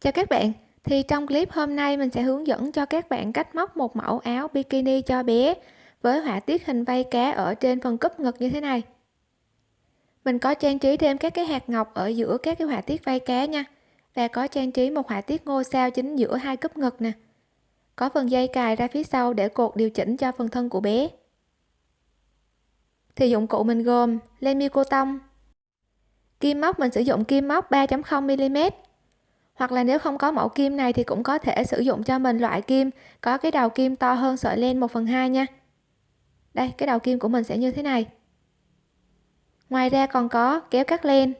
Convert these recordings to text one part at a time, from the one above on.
Chào các bạn, thì trong clip hôm nay mình sẽ hướng dẫn cho các bạn cách móc một mẫu áo bikini cho bé với họa tiết hình vây cá ở trên phần cúp ngực như thế này. Mình có trang trí thêm các cái hạt ngọc ở giữa các cái họa tiết vây cá nha. Và có trang trí một họa tiết ngôi sao chính giữa hai cúp ngực nè. Có phần dây cài ra phía sau để cột điều chỉnh cho phần thân của bé. Thì dụng cụ mình gồm len mi cô tông, kim móc mình sử dụng kim móc 3.0 mm hoặc là nếu không có mẫu kim này thì cũng có thể sử dụng cho mình loại kim, có cái đầu kim to hơn sợi len 1 phần 2 nha. Đây, cái đầu kim của mình sẽ như thế này. Ngoài ra còn có kéo cắt len.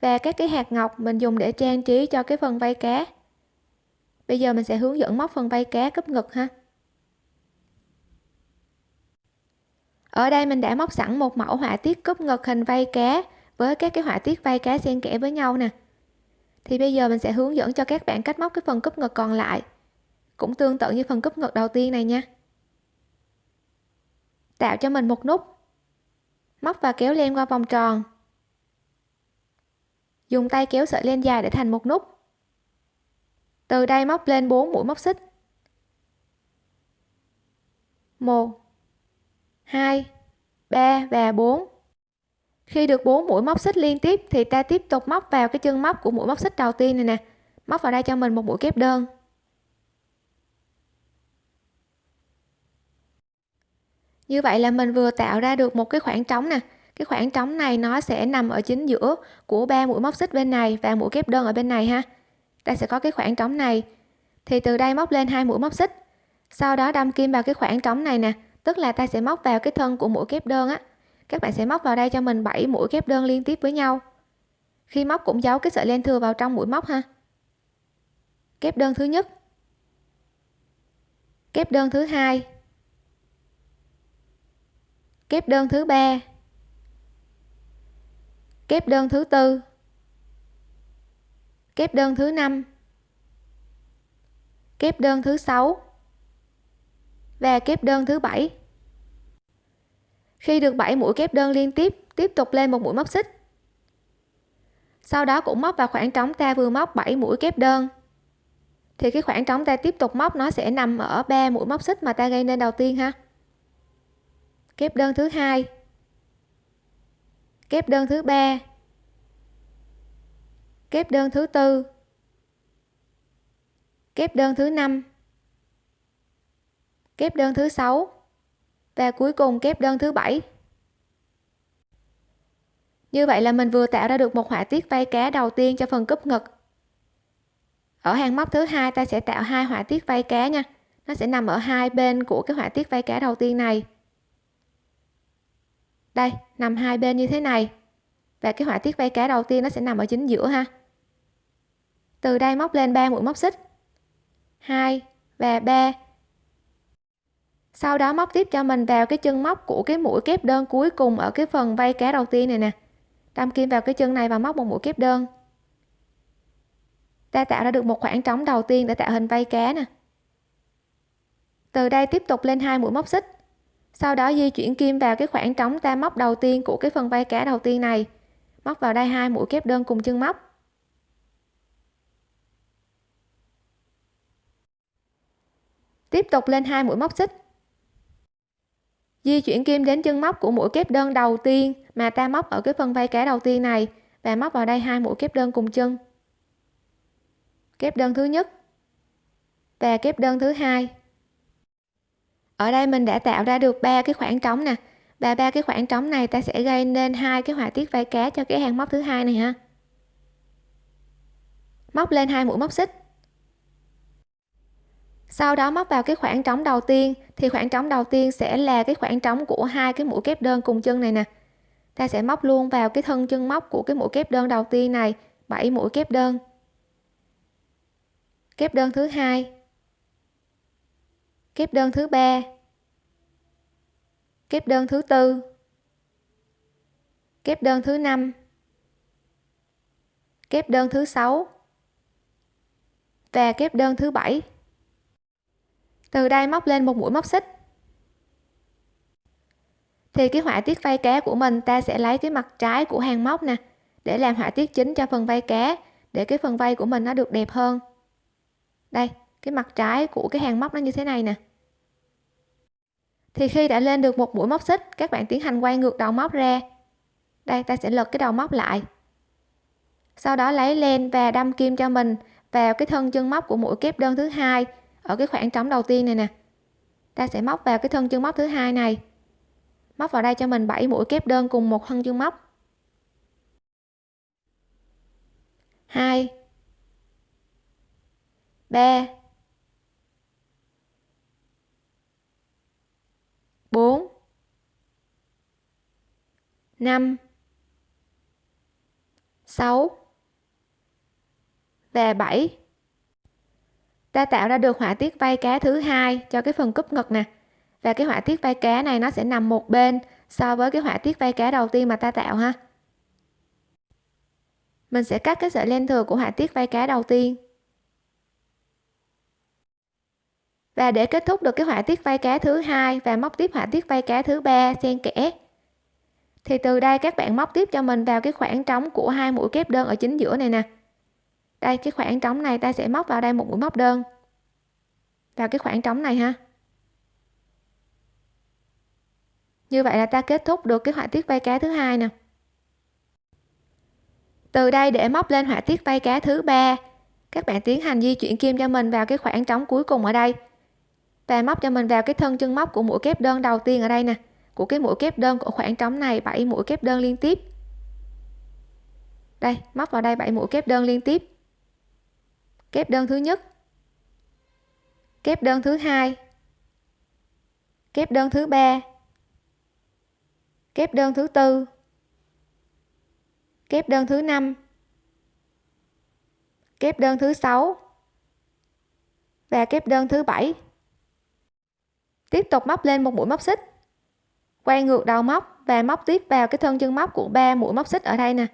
Và các cái hạt ngọc mình dùng để trang trí cho cái phần vây cá. Bây giờ mình sẽ hướng dẫn móc phần vây cá cúp ngực ha. Ở đây mình đã móc sẵn một mẫu họa tiết cúp ngực hình vây cá với các cái họa tiết vây cá xen kẽ với nhau nè thì bây giờ mình sẽ hướng dẫn cho các bạn cách móc cái phần cúp ngực còn lại. Cũng tương tự như phần cúp ngực đầu tiên này nha. Tạo cho mình một nút. Móc và kéo len qua vòng tròn. Dùng tay kéo sợi len dài để thành một nút. Từ đây móc lên 4 mũi móc xích. 1 2 3 và 4 khi được 4 mũi móc xích liên tiếp thì ta tiếp tục móc vào cái chân móc của mũi móc xích đầu tiên này nè. Móc vào đây cho mình một mũi kép đơn. Như vậy là mình vừa tạo ra được một cái khoảng trống nè. Cái khoảng trống này nó sẽ nằm ở chính giữa của ba mũi móc xích bên này và mũi kép đơn ở bên này ha. Ta sẽ có cái khoảng trống này. Thì từ đây móc lên hai mũi móc xích. Sau đó đâm kim vào cái khoảng trống này nè. Tức là ta sẽ móc vào cái thân của mũi kép đơn á các bạn sẽ móc vào đây cho mình 7 mũi kép đơn liên tiếp với nhau. Khi móc cũng giấu cái sợi len thừa vào trong mũi móc ha. Kép đơn thứ nhất. Kép đơn thứ hai. Kép đơn thứ ba. Kép đơn thứ tư. Kép đơn thứ năm. Kép đơn thứ sáu. Và kép đơn thứ bảy khi được 7 mũi kép đơn liên tiếp tiếp tục lên một mũi móc xích. Sau đó cũng móc vào khoảng trống ta vừa móc 7 mũi kép đơn. Thì cái khoảng trống ta tiếp tục móc nó sẽ nằm ở ba mũi móc xích mà ta gây nên đầu tiên ha. Kép đơn thứ hai. Kép đơn thứ ba. Kép đơn thứ tư. Kép đơn thứ năm. Kép đơn thứ sáu và cuối cùng kép đơn thứ bảy. Như vậy là mình vừa tạo ra được một họa tiết vây cá đầu tiên cho phần cúp ngực. Ở hàng móc thứ hai ta sẽ tạo hai họa tiết vây cá nha. Nó sẽ nằm ở hai bên của cái họa tiết vây cá đầu tiên này. Đây, nằm hai bên như thế này. Và cái họa tiết vây cá đầu tiên nó sẽ nằm ở chính giữa ha. Từ đây móc lên 3 mũi móc xích. 2 và 3 sau đó móc tiếp cho mình vào cái chân móc của cái mũi kép đơn cuối cùng ở cái phần vây cá đầu tiên này nè. Đâm kim vào cái chân này và móc một mũi kép đơn. Ta tạo ra được một khoảng trống đầu tiên để tạo hình vây cá nè. Từ đây tiếp tục lên hai mũi móc xích. Sau đó di chuyển kim vào cái khoảng trống ta móc đầu tiên của cái phần vây cá đầu tiên này. Móc vào đây hai mũi kép đơn cùng chân móc. Tiếp tục lên hai mũi móc xích di chuyển kim đến chân móc của mũi kép đơn đầu tiên mà ta móc ở cái phần vây cá đầu tiên này. Và móc vào đây hai mũi kép đơn cùng chân. Kép đơn thứ nhất và kép đơn thứ hai. Ở đây mình đã tạo ra được ba cái khoảng trống nè, và ba cái khoảng trống này ta sẽ gây nên hai cái họa tiết vây cá cho cái hàng móc thứ hai này ha. Móc lên hai mũi móc xích sau đó móc vào cái khoảng trống đầu tiên, thì khoảng trống đầu tiên sẽ là cái khoảng trống của hai cái mũi kép đơn cùng chân này nè. Ta sẽ móc luôn vào cái thân chân móc của cái mũi kép đơn đầu tiên này 7 mũi kép đơn. Kép đơn thứ hai. Kép đơn thứ ba. Kép đơn thứ tư. Kép đơn thứ năm. Kép đơn thứ sáu. Và kép đơn thứ bảy từ đây móc lên một mũi móc xích. Thì cái họa tiết vây cá của mình, ta sẽ lấy cái mặt trái của hàng móc nè, để làm họa tiết chính cho phần vây cá để cái phần vây của mình nó được đẹp hơn. Đây, cái mặt trái của cái hàng móc nó như thế này nè. Thì khi đã lên được một mũi móc xích, các bạn tiến hành quay ngược đầu móc ra. Đây, ta sẽ lật cái đầu móc lại. Sau đó lấy len và đâm kim cho mình vào cái thân chân móc của mũi kép đơn thứ hai ở cái khoảng trống đầu tiên này nè. Ta sẽ móc vào cái thân chân móc thứ hai này. Móc vào đây cho mình 7 mũi kép đơn cùng một thân chân móc. 2 3 4 5 6 và 7 ta tạo ra được họa tiết vây cá thứ hai cho cái phần cúp ngực nè. Và cái họa tiết vây cá này nó sẽ nằm một bên so với cái họa tiết vây cá đầu tiên mà ta tạo ha. Mình sẽ cắt cái sợi len thừa của họa tiết vây cá đầu tiên. Và để kết thúc được cái họa tiết vây cá thứ hai và móc tiếp họa tiết vây cá thứ ba xen kẽ, thì từ đây các bạn móc tiếp cho mình vào cái khoảng trống của hai mũi kép đơn ở chính giữa này nè đây, cái khoảng trống này ta sẽ móc vào đây một mũi móc đơn. Vào cái khoảng trống này ha. Như vậy là ta kết thúc được cái họa tiết vây cá thứ hai nè. Từ đây để móc lên họa tiết vây cá thứ ba, các bạn tiến hành di chuyển kim cho mình vào cái khoảng trống cuối cùng ở đây. Và móc cho mình vào cái thân chân móc của mũi kép đơn đầu tiên ở đây nè, của cái mũi kép đơn của khoảng trống này 7 mũi kép đơn liên tiếp. Đây, móc vào đây 7 mũi kép đơn liên tiếp kép đơn thứ nhất. Kép đơn thứ hai. Kép đơn thứ ba. Kép đơn thứ tư. Kép đơn thứ năm. Kép đơn thứ sáu. Và kép đơn thứ bảy. Tiếp tục móc lên một mũi móc xích. Quay ngược đầu móc và móc tiếp vào cái thân chân móc của ba mũi móc xích ở đây nè.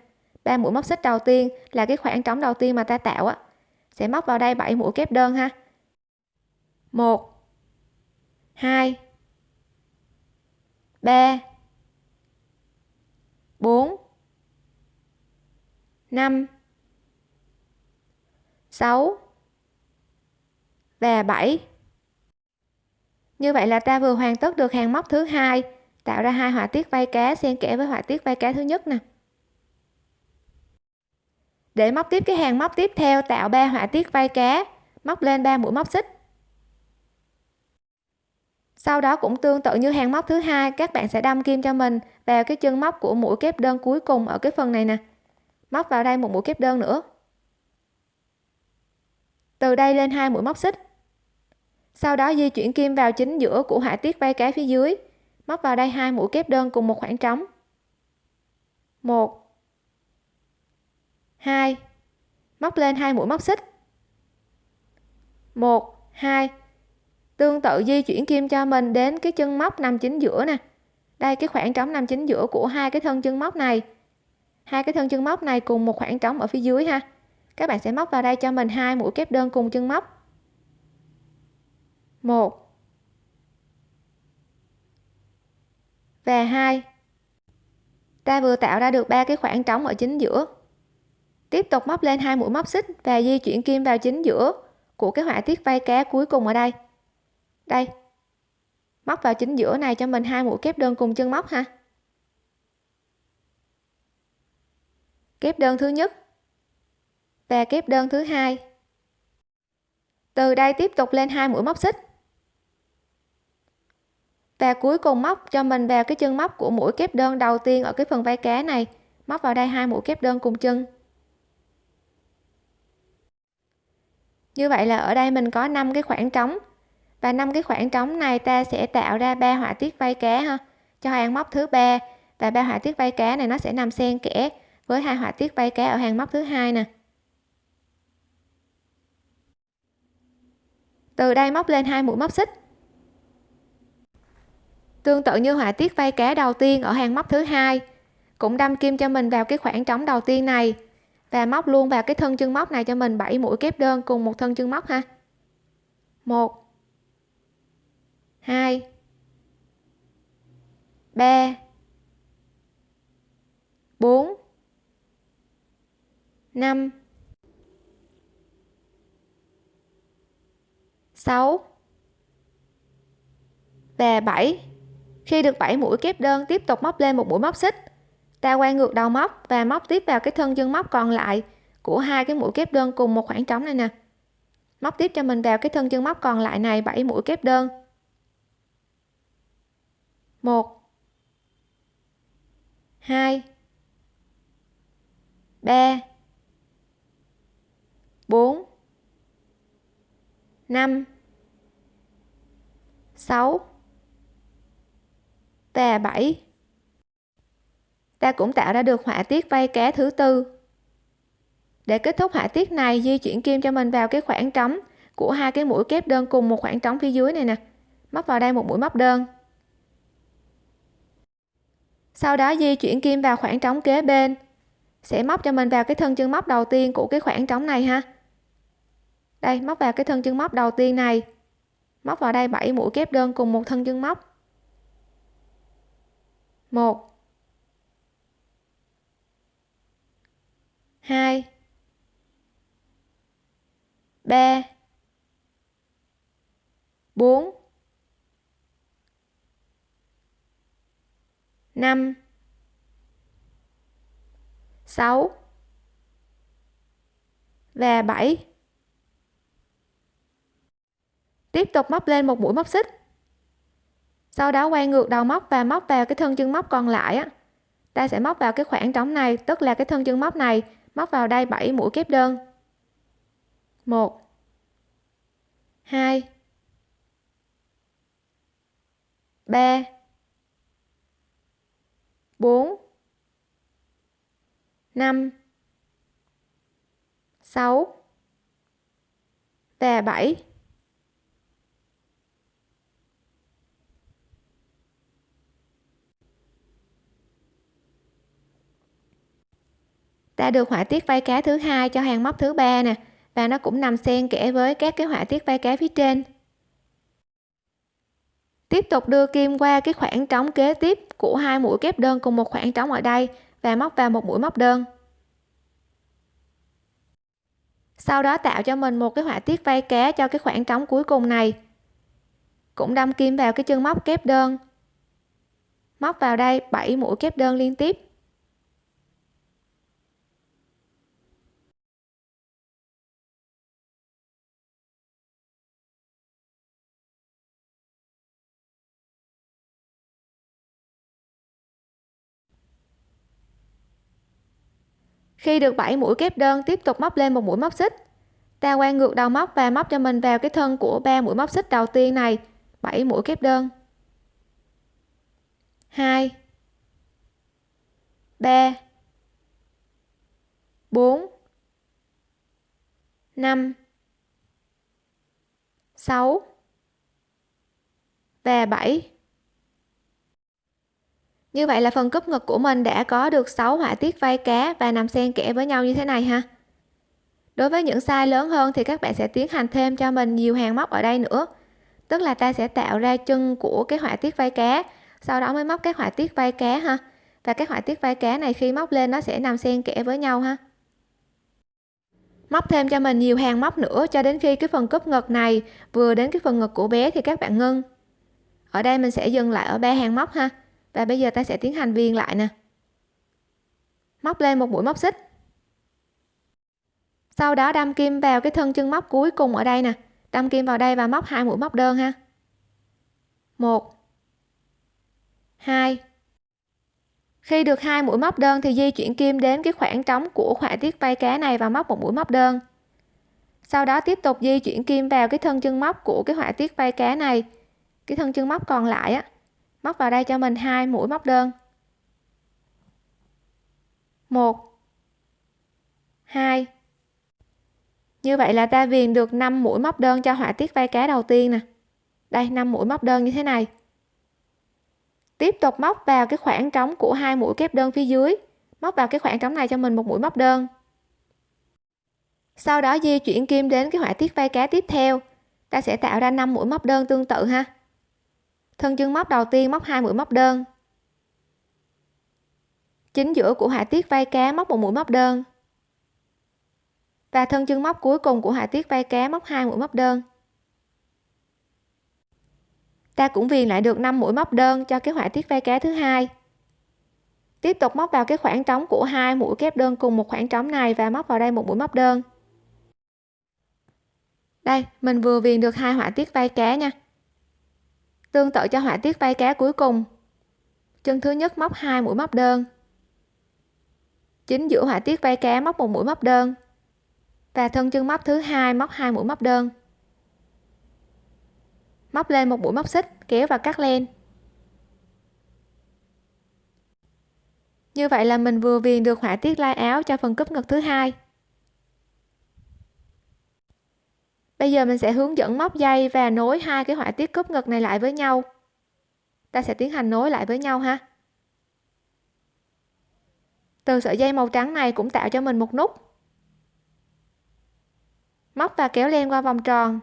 Ba mũi móc xích đầu tiên là cái khoảng trống đầu tiên mà ta tạo á sẽ móc vào đây 7 mũi kép đơn ha. 1 2 3 4 5 6 và 7 như vậy là ta vừa hoàn tất được hàng móc thứ hai, tạo ra hai họa tiết vây cá xen kẽ với họa tiết vây cá thứ nhất nè để móc tiếp cái hàng móc tiếp theo, tạo ba họa tiết vây cá. Móc lên 3 mũi móc xích. Sau đó cũng tương tự như hàng móc thứ hai, các bạn sẽ đâm kim cho mình vào cái chân móc của mũi kép đơn cuối cùng ở cái phần này nè. Móc vào đây một mũi kép đơn nữa. Từ đây lên hai mũi móc xích. Sau đó di chuyển kim vào chính giữa của họa tiết vây cá phía dưới. Móc vào đây hai mũi kép đơn cùng một khoảng trống. Một hai. Móc lên hai mũi móc xích. Một, hai. Tương tự di chuyển kim cho mình đến cái chân móc nằm chính giữa nè. Đây, cái khoảng trống nằm chính giữa của hai cái thân chân móc này. Hai cái thân chân móc này cùng một khoảng trống ở phía dưới ha. Các bạn sẽ móc vào đây cho mình hai mũi kép đơn cùng chân móc. Một. Và hai. Ta vừa tạo ra được ba cái khoảng trống ở chính giữa tiếp tục móc lên hai mũi móc xích và di chuyển kim vào chính giữa của cái họa tiết vây cá cuối cùng ở đây. Đây. Móc vào chính giữa này cho mình hai mũi kép đơn cùng chân móc ha. Kép đơn thứ nhất và kép đơn thứ hai. Từ đây tiếp tục lên hai mũi móc xích. Và cuối cùng móc cho mình vào cái chân móc của mũi kép đơn đầu tiên ở cái phần vai cá này. Móc vào đây hai mũi kép đơn cùng chân. Như vậy là ở đây mình có 5 cái khoảng trống. Và năm cái khoảng trống này ta sẽ tạo ra ba họa tiết vây cá ha. Cho hàng móc thứ ba. Và ba họa tiết vây cá này nó sẽ nằm xen kẽ với hai họa tiết vây cá ở hàng móc thứ hai nè. Từ đây móc lên hai mũi móc xích. Tương tự như họa tiết vây cá đầu tiên ở hàng móc thứ hai. Cũng đâm kim cho mình vào cái khoảng trống đầu tiên này và móc luôn vào cái thân chân móc này cho mình 7 mũi kép đơn cùng một thân chân móc ha. 1 2 3 4 5 6 và 7 khi được 7 mũi kép đơn, tiếp tục móc lên một mũi móc xích ta quay ngược đầu móc và móc tiếp vào cái thân chân móc còn lại của hai cái mũi kép đơn cùng một khoảng trống này nè. Móc tiếp cho mình vào cái thân chân móc còn lại này 7 mũi kép đơn. 1 2 3 4 5 6 và 7 ta cũng tạo ra được họa tiết vây cá thứ tư. Để kết thúc họa tiết này, di chuyển kim cho mình vào cái khoảng trống của hai cái mũi kép đơn cùng một khoảng trống phía dưới này nè. Móc vào đây một mũi móc đơn. Sau đó, di chuyển kim vào khoảng trống kế bên. Sẽ móc cho mình vào cái thân chân móc đầu tiên của cái khoảng trống này ha. Đây, móc vào cái thân chân móc đầu tiên này. Móc vào đây 7 mũi kép đơn cùng một thân chân móc. Một. Hai. Ba. Bốn. Năm. Sáu. Và bảy. Tiếp tục móc lên một mũi móc xích. Sau đó quay ngược đầu móc và móc vào cái thân chân móc còn lại á. Ta sẽ móc vào cái khoảng trống này, tức là cái thân chân móc này móc vào đây 7 mũi kép đơn. 1 2 3 4 5 6 và 7 ta được họa tiết vây cá thứ hai cho hàng móc thứ ba nè, và nó cũng nằm xen kẽ với các cái họa tiết vây cá phía trên. Tiếp tục đưa kim qua cái khoảng trống kế tiếp của hai mũi kép đơn cùng một khoảng trống ở đây và móc vào một mũi móc đơn. Sau đó tạo cho mình một cái họa tiết vây cá cho cái khoảng trống cuối cùng này. Cũng đâm kim vào cái chân móc kép đơn. Móc vào đây 7 mũi kép đơn liên tiếp. Khi được 7 mũi kép đơn tiếp tục móc lên một mũi móc xích. Ta quay ngược đầu móc và móc cho mình vào cái thân của ba mũi móc xích đầu tiên này. 7 mũi kép đơn. 2 3 4 5 6 và 7 như vậy là phần cúp ngực của mình đã có được 6 họa tiết vây cá và nằm xen kẽ với nhau như thế này ha. Đối với những size lớn hơn thì các bạn sẽ tiến hành thêm cho mình nhiều hàng móc ở đây nữa. Tức là ta sẽ tạo ra chân của cái họa tiết vây cá, sau đó mới móc các họa tiết vây cá ha. Và các họa tiết vây cá này khi móc lên nó sẽ nằm xen kẽ với nhau ha. Móc thêm cho mình nhiều hàng móc nữa cho đến khi cái phần cúp ngực này vừa đến cái phần ngực của bé thì các bạn ngưng. Ở đây mình sẽ dừng lại ở ba hàng móc ha và bây giờ ta sẽ tiến hành viền lại nè. Móc lên một mũi móc xích. Sau đó đâm kim vào cái thân chân móc cuối cùng ở đây nè. Đâm kim vào đây và móc hai mũi móc đơn ha. Một. Hai. Khi được hai mũi móc đơn thì di chuyển kim đến cái khoảng trống của họa tiết vây cá này và móc một mũi móc đơn. Sau đó tiếp tục di chuyển kim vào cái thân chân móc của cái họa tiết vây cá này. Cái thân chân móc còn lại á móc vào đây cho mình hai mũi móc đơn. Một. Hai. Như vậy là ta viền được 5 mũi móc đơn cho họa tiết vây cá đầu tiên nè. Đây 5 mũi móc đơn như thế này. Tiếp tục móc vào cái khoảng trống của hai mũi kép đơn phía dưới. Móc vào cái khoảng trống này cho mình một mũi móc đơn. Sau đó di chuyển kim đến cái họa tiết vây cá tiếp theo. Ta sẽ tạo ra 5 mũi móc đơn tương tự ha thân chân móc đầu tiên móc hai mũi móc đơn. Chính giữa của họa tiết vây cá móc một mũi móc đơn. Và thân chân móc cuối cùng của họa tiết vây cá móc hai mũi móc đơn. Ta cũng viền lại được 5 mũi móc đơn cho cái họa tiết vai cá thứ hai. Tiếp tục móc vào cái khoảng trống của hai mũi kép đơn cùng một khoảng trống này và móc vào đây một mũi móc đơn. Đây, mình vừa viền được hai họa tiết vai cá nha tương tự cho họa tiết vai cá cuối cùng. Chân thứ nhất móc hai mũi móc đơn. Chính giữa họa tiết vai cá móc một mũi móc đơn. Và thân chân móc thứ hai móc hai mũi móc đơn. Móc lên một mũi móc xích, kéo và cắt len. Như vậy là mình vừa viền được họa tiết lai áo cho phần cúp ngực thứ hai. Bây giờ mình sẽ hướng dẫn móc dây và nối hai cái họa tiết cúp ngực này lại với nhau. Ta sẽ tiến hành nối lại với nhau ha. Từ sợi dây màu trắng này cũng tạo cho mình một nút. Móc và kéo len qua vòng tròn.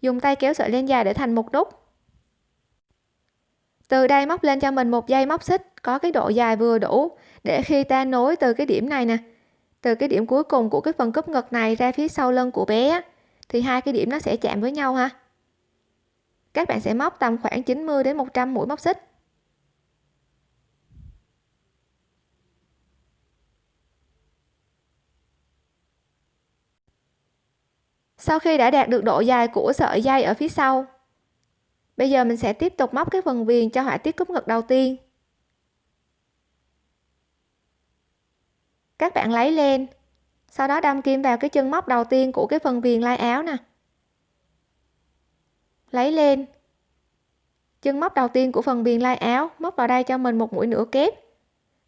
Dùng tay kéo sợi len dài để thành một nút. Từ đây móc lên cho mình một dây móc xích có cái độ dài vừa đủ để khi ta nối từ cái điểm này nè, từ cái điểm cuối cùng của cái phần cúp ngực này ra phía sau lưng của bé thì hai cái điểm nó sẽ chạm với nhau ha. Các bạn sẽ móc tầm khoảng 90 đến 100 mũi móc xích. Sau khi đã đạt được độ dài của sợi dây ở phía sau, bây giờ mình sẽ tiếp tục móc cái phần viền cho họa tiết cúp ngực đầu tiên. Các bạn lấy lên sau đó đâm kim vào cái chân móc đầu tiên của cái phần viền lai áo nè. Lấy lên. Chân móc đầu tiên của phần viền lai áo móc vào đây cho mình một mũi nửa kép.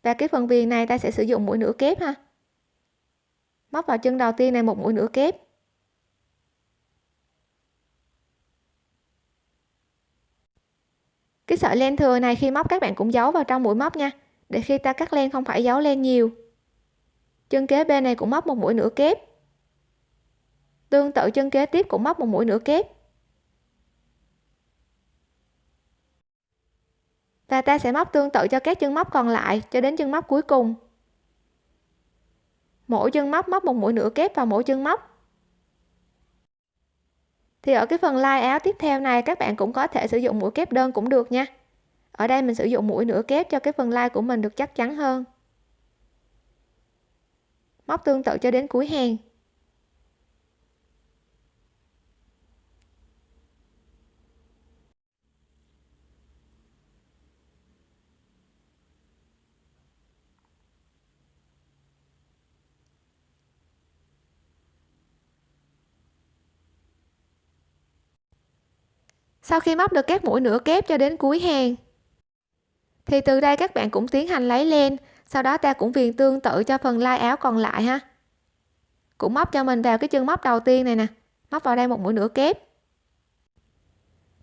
Và cái phần viền này ta sẽ sử dụng mũi nửa kép ha. Móc vào chân đầu tiên này một mũi nửa kép. Cái sợi len thừa này khi móc các bạn cũng giấu vào trong mũi móc nha. Để khi ta cắt len không phải giấu len nhiều chân kế bên này cũng móc một mũi nửa kép. Tương tự chân kế tiếp cũng móc một mũi nửa kép. Và ta sẽ móc tương tự cho các chân móc còn lại cho đến chân móc cuối cùng. Mỗi chân móc móc một mũi nửa kép vào mỗi chân móc. Thì ở cái phần lai áo tiếp theo này, các bạn cũng có thể sử dụng mũi kép đơn cũng được nha. Ở đây mình sử dụng mũi nửa kép cho cái phần lai của mình được chắc chắn hơn móc tương tự cho đến cuối hàng. Sau khi móc được các mũi nửa kép cho đến cuối hàng, thì từ đây các bạn cũng tiến hành lấy len sau đó ta cũng viền tương tự cho phần lai áo còn lại ha. Cũng móc cho mình vào cái chân móc đầu tiên này nè. Móc vào đây một mũi nửa kép.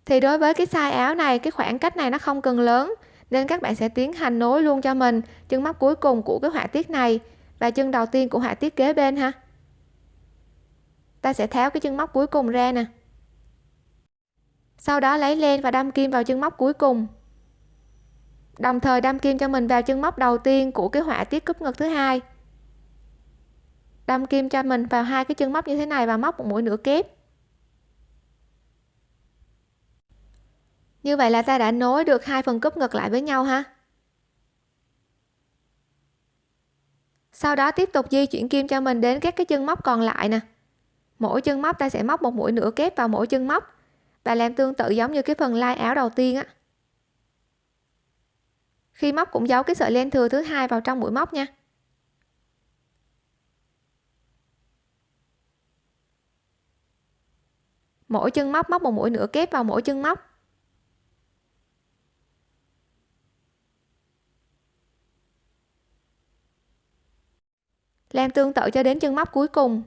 Thì đối với cái size áo này, cái khoảng cách này nó không cần lớn, nên các bạn sẽ tiến hành nối luôn cho mình chân móc cuối cùng của cái họa tiết này và chân đầu tiên của họa tiết kế bên ha. Ta sẽ tháo cái chân móc cuối cùng ra nè. Sau đó lấy len và đâm kim vào chân móc cuối cùng đồng thời đâm kim cho mình vào chân móc đầu tiên của cái họa tiết cúp ngực thứ hai. Đâm kim cho mình vào hai cái chân móc như thế này và móc một mũi nửa kép. Như vậy là ta đã nối được hai phần cúp ngực lại với nhau ha. Sau đó tiếp tục di chuyển kim cho mình đến các cái chân móc còn lại nè. Mỗi chân móc ta sẽ móc một mũi nửa kép vào mỗi chân móc và làm tương tự giống như cái phần lai áo đầu tiên á khi móc cũng giấu cái sợi len thừa thứ hai vào trong mũi móc nha. Mỗi chân móc móc một mũi nửa kép vào mỗi chân móc. Làm tương tự cho đến chân móc cuối cùng.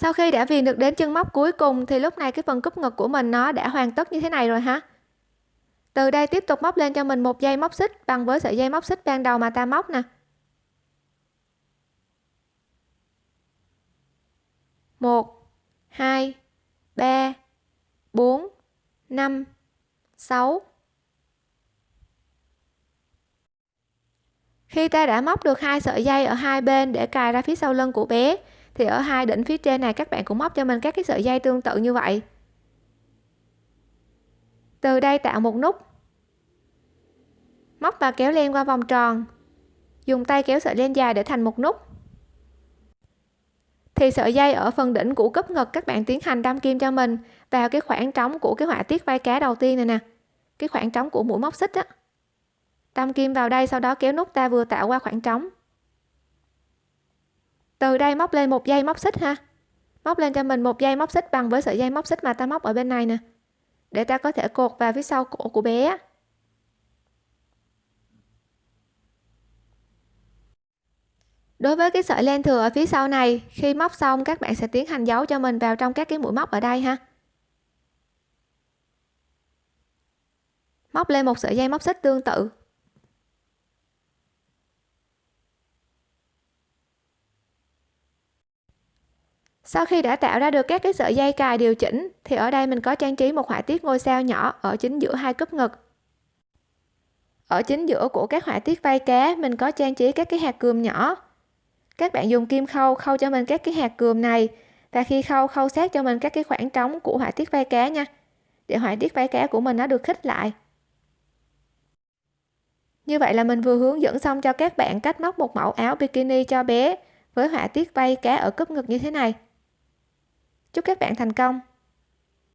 Sau khi đã viền được đến chân móc cuối cùng, thì lúc này cái phần cúp ngực của mình nó đã hoàn tất như thế này rồi ha từ đây tiếp tục móc lên cho mình một dây móc xích bằng với sợi dây móc xích ban đầu mà ta móc nè. Một, hai, ba, bốn, năm, sáu. Khi ta đã móc được hai sợi dây ở hai bên để cài ra phía sau lưng của bé thì ở hai đỉnh phía trên này, các bạn cũng móc cho mình các cái sợi dây tương tự như vậy. Từ đây tạo một nút. Móc và kéo len qua vòng tròn. Dùng tay kéo sợi len dài để thành một nút. Thì sợi dây ở phần đỉnh của cúp ngực, các bạn tiến hành đâm kim cho mình vào cái khoảng trống của cái họa tiết vai cá đầu tiên này nè. Cái khoảng trống của mũi móc xích á. Đâm kim vào đây, sau đó kéo nút ta vừa tạo qua khoảng trống từ đây móc lên một dây móc xích ha. Móc lên cho mình một dây móc xích bằng với sợi dây móc xích mà ta móc ở bên này nè. Để ta có thể cột vào phía sau cổ của bé đối với cái sợi len thừa ở phía sau này, khi móc xong các bạn sẽ tiến hành giấu cho mình vào trong các cái mũi móc ở đây ha. Móc lên một sợi dây móc xích tương tự. Sau khi đã tạo ra được các cái sợi dây cài điều chỉnh, thì ở đây mình có trang trí một họa tiết ngôi sao nhỏ ở chính giữa hai cúp ngực. Ở chính giữa của các họa tiết vai cá, mình có trang trí các cái hạt cườm nhỏ. Các bạn dùng kim khâu khâu cho mình các cái hạt cườm này, và khi khâu khâu sát cho mình các cái khoảng trống của họa tiết vai cá nha, để họa tiết vai cá của mình nó được khích lại. Như vậy là mình vừa hướng dẫn xong cho các bạn cách móc một mẫu áo bikini cho bé với họa tiết vai cá ở cúp ngực như thế này chúc các bạn thành công!